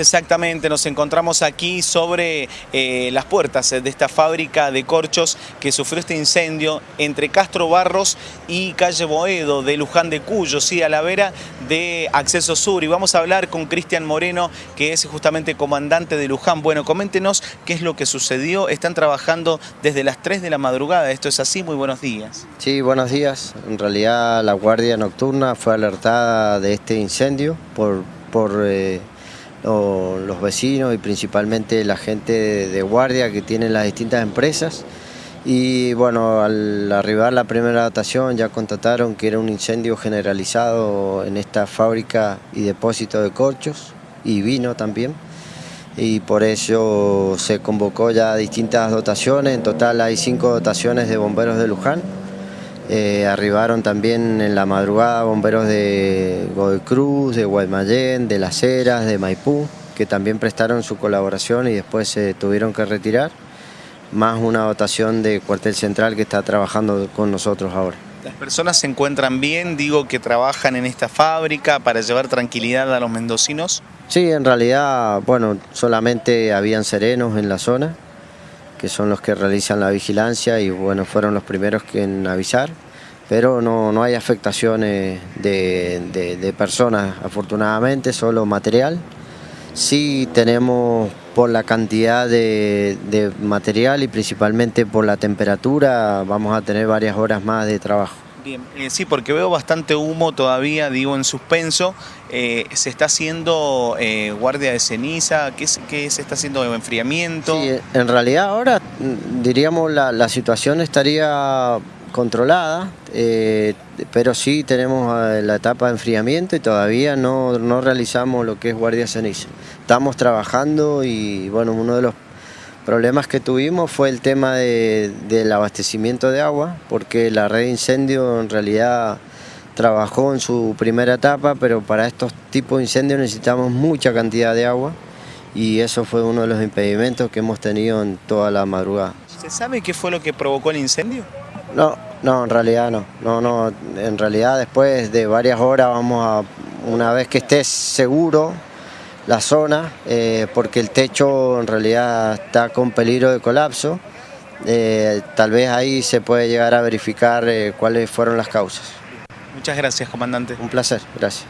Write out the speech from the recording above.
exactamente, nos encontramos aquí sobre eh, las puertas de esta fábrica de corchos que sufrió este incendio entre Castro Barros y calle Boedo de Luján de Cuyo, sí, a la vera de Acceso Sur. Y vamos a hablar con Cristian Moreno, que es justamente comandante de Luján. Bueno, coméntenos qué es lo que sucedió. Están trabajando desde las 3 de la madrugada, esto es así, muy buenos días. Sí, buenos días. En realidad la Guardia Nocturna fue alertada de este incendio por... por eh, los vecinos y principalmente la gente de guardia que tienen las distintas empresas. Y bueno, al arribar la primera dotación ya constataron que era un incendio generalizado en esta fábrica y depósito de corchos y vino también. Y por eso se convocó ya distintas dotaciones, en total hay cinco dotaciones de bomberos de Luján. Eh, arribaron también en la madrugada bomberos de Godoy Cruz, de Guaymallén, de Las Heras, de Maipú, que también prestaron su colaboración y después se tuvieron que retirar, más una dotación de cuartel central que está trabajando con nosotros ahora. ¿Las personas se encuentran bien, digo, que trabajan en esta fábrica para llevar tranquilidad a los mendocinos? Sí, en realidad, bueno, solamente habían serenos en la zona, que son los que realizan la vigilancia y bueno, fueron los primeros en avisar, pero no, no hay afectaciones de, personas, afortunadamente, solo material. Sí tenemos por la cantidad de, de material y principalmente por la temperatura, vamos a tener varias horas más de trabajo. Bien, eh, sí, porque veo bastante humo todavía, digo, en suspenso. Eh, ¿Se está haciendo eh, guardia de ceniza? ¿Qué, se está haciendo enfriamiento? Sí, en realidad ahora, mm, diríamos, la, la situación estaría controlada, pero sí tenemos la etapa de enfriamiento y todavía no, no realizamos lo que es guardia de ceniza. Estamos trabajando y, bueno, uno de los problemas que tuvimos fue el tema del abastecimiento de agua, porque la red de incendio en realidad trabajó en su primera etapa, pero para estos tipos de incendios necesitamos mucha cantidad de agua y eso fue uno de los impedimentos que hemos tenido en toda la madrugada. ¿Se sabe qué fue lo que provocó el incendio? No, no, en realidad no. No, no, en realidad después de varias horas vamos a, una vez que estés seguro, la zona eh, porque el techo en realidad está con peligro de colapso. Eh, tal vez ahí se puede llegar a verificar eh, cuáles fueron las causas. Muchas gracias, comandante. Un placer, gracias.